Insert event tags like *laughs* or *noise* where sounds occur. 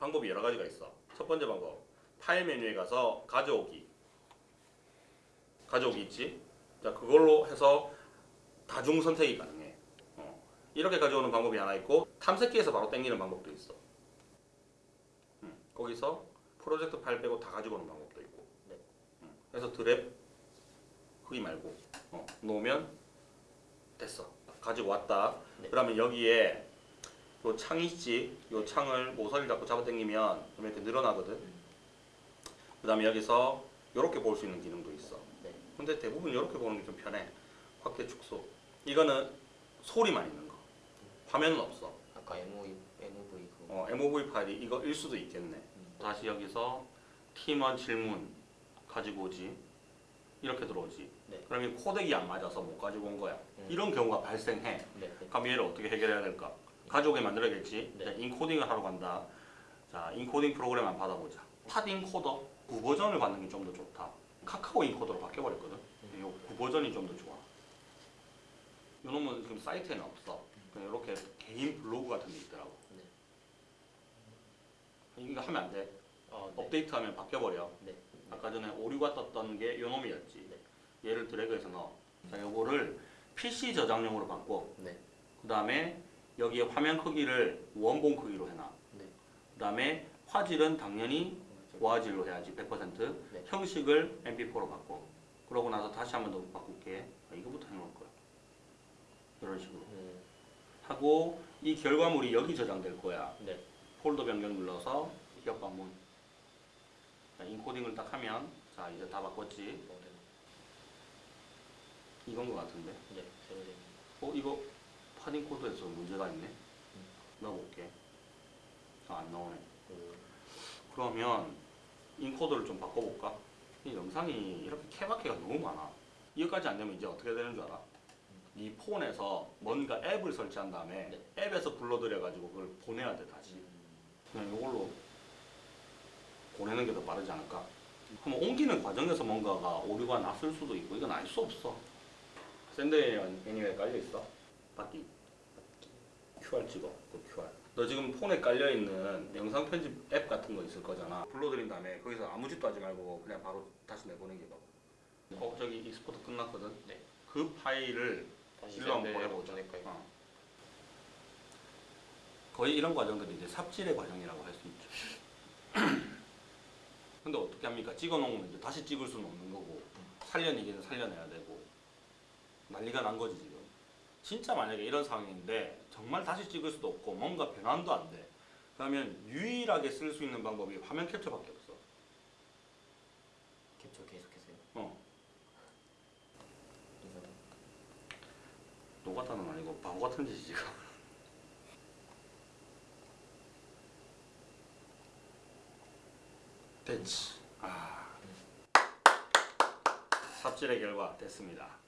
방법이 여러 가지가 있어. 첫 번째 방법. 파일 메뉴에 가서 가져오기. 가져오기 있지? 자, 그걸로 해서 다중 선택이 가능해. 어. 이렇게 가져오는 방법이 하나 있고 탐색기에서 바로 당기는 방법도 있어. 음, 거기서 프로젝트 파일 빼고 다 가지고 오는 방법도 있고. 네. 음, 그래서 드랩 흑이 말고 어, 놓으면 됐어. 가지고 왔다. 네. 그러면 여기에 요 창이 있지. 요 창을 모서리 잡고 잡아당기면 좀 이렇게 늘어나거든. 그 다음에 여기서 이렇게 볼 수 있는 기능도 있어. 네. 근데 대부분 이렇게 보는 게 좀 편해. 확대 축소. 이거는 소리만 있는 거. 화면은 없어. 아까 MOV MOV 그 어, MOV 파일이 이거 일 수도 있겠네. 다시 여기서 팀원 질문 가지고 오지. 이렇게 들어오지. 네. 그러면 코덱이 안 맞아서 못 가지고 온 거야. 음. 이런 경우가 발생해. 네. 네. 그럼 얘를 어떻게 해결해야 될까? 가져오게 만들어야겠지. 네. 자, 인코딩을 하러 간다. 자, 인코딩 프로그램 한번 받아보자. 팟 인코더 9버전을 받는 게 좀 더 좋다. 카카오 인코더로 바뀌어버렸거든. 음. 요 9버전이 좀 더 좋아. 요 놈은 지금 사이트에는 없어. 그냥 이렇게 개인 블로그 같은 게 있더라고. 네. 이거 하면 안 돼. 어, 네. 업데이트하면 바뀌어버려. 네. 아까 전에 오류가 떴던 게 요 놈이었지. 네. 얘를 드래그해서 넣어. 자, 요거를 PC 저장용으로 바꿔. 네. 그 다음에 여기에 화면 크기를 원본 크기로 해놔. 네. 그 다음에 화질은 당연히 고화질로 해야지 100% 네. 형식을 MP4로 바꿔. 그러고 나서 다시 한번 더 바꿀게. 아, 이거부터 해놓을 거야. 이런 식으로 음. 하고 이 결과물이 여기 저장될 거야. 네. 폴더 변경 눌러서 기업 방문. 자, 인코딩을 딱 하면 자 이제 다 바꿨지. 어, 네. 이건 거 같은데. 네. 팟 인코더에서 문제가 있네. 넣어볼게. 아, 안 나오네. 그 그러면 인코더를 좀 바꿔볼까? 이 영상이 이렇게 케바케가 너무 많아. 이거까지 안 되면 이제 어떻게 되는 줄 알아? 이 폰에서 뭔가 앱을 설치한 다음에 앱에서 불러들여가지고 그걸 보내야 돼 다시. 그냥 이걸로 보내는 게 더 빠르지 않을까? 그럼 옮기는 과정에서 뭔가가 오류가 났을 수도 있고 이건 알 수 없어. Send Anywhere 깔려 있어. 받기. QR 찍어. 그 QR. 너 지금 폰에 깔려 있는 영상 편집 앱 같은 거 있을 거잖아. 불러드린 다음에 거기서 아무 짓도 하지 말고 그냥 바로 다시 내보내기 봐. 어 저기 export 끝났거든. 네. 그 파일을 다시 일로 한번 보내보자. 어. 거의 이런 과정들이 이제 삽질의 과정이라고 할 수 있죠. *clears throat* 근데 어떻게 합니까? 찍어 놓으면 이제 다시 찍을 수는 없는 거고 살려내기는 살려내야 되고 난리가 난 거지 지금. 진짜 만약에 이런 상황인데 정말 다시 찍을 수도 없고 뭔가 변환도 안 돼. 그러면 유일하게 쓸 수 있는 방법이 화면 캡처밖에 없어. 캡처 계속해서요. 어. 노가타는 아니고 바보 같은 짓이 지금. *laughs* 됐지. 아. 삽질의 결과 됐습니다.